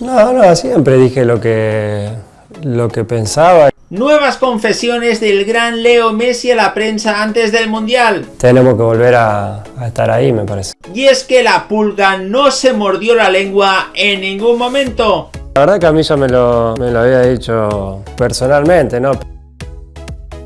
No, no, siempre dije lo que, lo que pensaba. Nuevas confesiones del gran Leo Messi a la prensa antes del Mundial. Tenemos que volver a, a estar ahí, me parece. Y es que la pulga no se mordió la lengua en ningún momento. La verdad que a mí ya me lo, me lo había dicho personalmente, ¿no?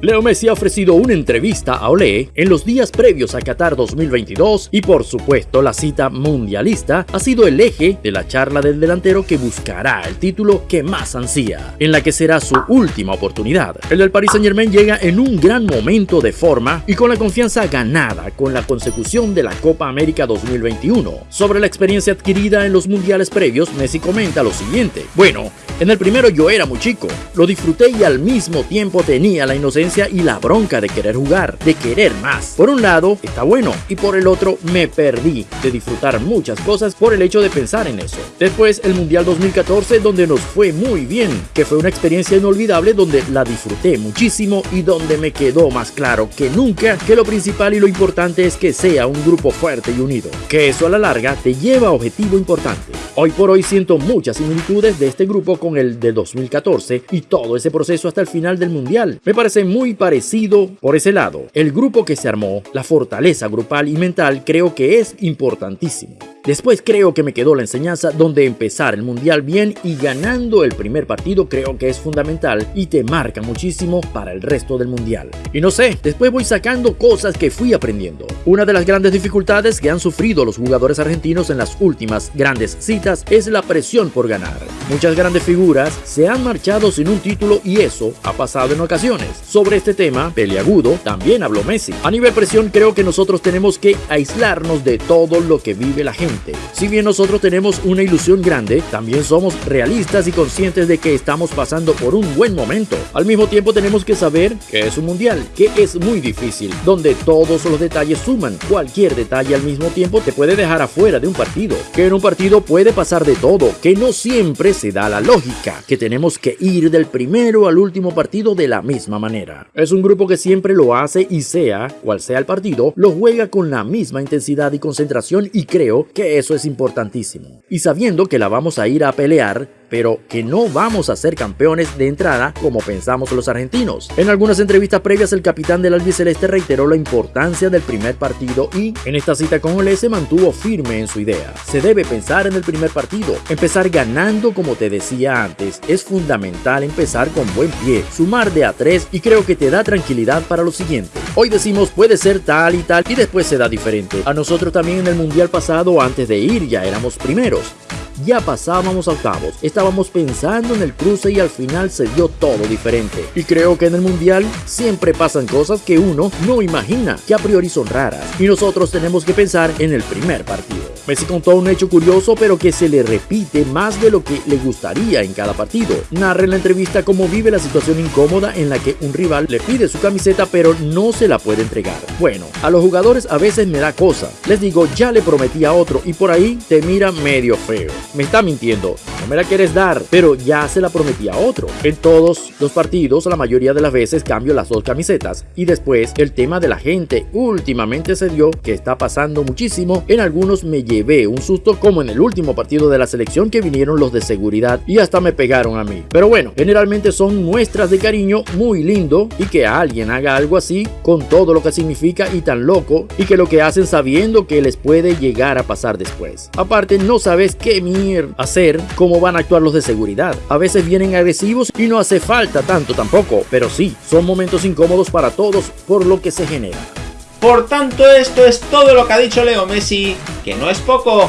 Leo Messi ha ofrecido una entrevista a Olé en los días previos a Qatar 2022 y por supuesto la cita mundialista ha sido el eje de la charla del delantero que buscará el título que más ansía, en la que será su última oportunidad. El del Paris Saint Germain llega en un gran momento de forma y con la confianza ganada con la consecución de la Copa América 2021. Sobre la experiencia adquirida en los mundiales previos, Messi comenta lo siguiente. Bueno, en el primero yo era muy chico, lo disfruté y al mismo tiempo tenía la inocencia y la bronca de querer jugar, de querer más. Por un lado, está bueno, y por el otro, me perdí de disfrutar muchas cosas por el hecho de pensar en eso. Después, el Mundial 2014, donde nos fue muy bien, que fue una experiencia inolvidable donde la disfruté muchísimo y donde me quedó más claro que nunca que lo principal y lo importante es que sea un grupo fuerte y unido, que eso a la larga te lleva a objetivo importante. Hoy por hoy siento muchas similitudes de este grupo con el de 2014 y todo ese proceso hasta el final del Mundial. Me parece muy parecido por ese lado. El grupo que se armó, la fortaleza grupal y mental creo que es importantísimo. Después creo que me quedó la enseñanza donde empezar el mundial bien y ganando el primer partido creo que es fundamental y te marca muchísimo para el resto del mundial. Y no sé, después voy sacando cosas que fui aprendiendo. Una de las grandes dificultades que han sufrido los jugadores argentinos en las últimas grandes citas es la presión por ganar. Muchas grandes figuras se han marchado sin un título y eso ha pasado en ocasiones. Sobre este tema, peleagudo, también habló Messi. A nivel presión creo que nosotros tenemos que aislarnos de todo lo que vive la gente si bien nosotros tenemos una ilusión grande, también somos realistas y conscientes de que estamos pasando por un buen momento. Al mismo tiempo tenemos que saber que es un mundial, que es muy difícil, donde todos los detalles suman. Cualquier detalle al mismo tiempo te puede dejar afuera de un partido, que en un partido puede pasar de todo, que no siempre se da la lógica, que tenemos que ir del primero al último partido de la misma manera. Es un grupo que siempre lo hace y sea cual sea el partido, lo juega con la misma intensidad y concentración y creo que eso es importantísimo. Y sabiendo que la vamos a ir a pelear, pero que no vamos a ser campeones de entrada como pensamos los argentinos. En algunas entrevistas previas el capitán del albiceleste reiteró la importancia del primer partido y en esta cita con Ole se mantuvo firme en su idea. Se debe pensar en el primer partido, empezar ganando como te decía antes, es fundamental empezar con buen pie, sumar de a tres y creo que te da tranquilidad para lo siguiente. Hoy decimos puede ser tal y tal y después se da diferente. A nosotros también en el mundial pasado antes de ir ya éramos primeros ya pasábamos a octavos. Estábamos pensando en el cruce y al final se dio todo diferente. Y creo que en el mundial siempre pasan cosas que uno no imagina, que a priori son raras. Y nosotros tenemos que pensar en el primer partido. Messi contó un hecho curioso pero que se le repite más de lo que le gustaría en cada partido. Narra en la entrevista cómo vive la situación incómoda en la que un rival le pide su camiseta pero no se la puede entregar. Bueno, a los jugadores a veces me da cosa. Les digo, ya le prometí a otro y por ahí te mira medio feo me está mintiendo, me la quieres dar, pero ya se la prometí a otro. En todos los partidos, la mayoría de las veces cambio las dos camisetas. Y después, el tema de la gente. Últimamente se dio que está pasando muchísimo. En algunos me llevé un susto, como en el último partido de la selección que vinieron los de seguridad y hasta me pegaron a mí. Pero bueno, generalmente son muestras de cariño muy lindo y que alguien haga algo así con todo lo que significa y tan loco y que lo que hacen sabiendo que les puede llegar a pasar después. Aparte, no sabes qué mierda hacer van a actuar los de seguridad. A veces vienen agresivos y no hace falta tanto tampoco, pero sí, son momentos incómodos para todos por lo que se genera. Por tanto, esto es todo lo que ha dicho Leo Messi, que no es poco.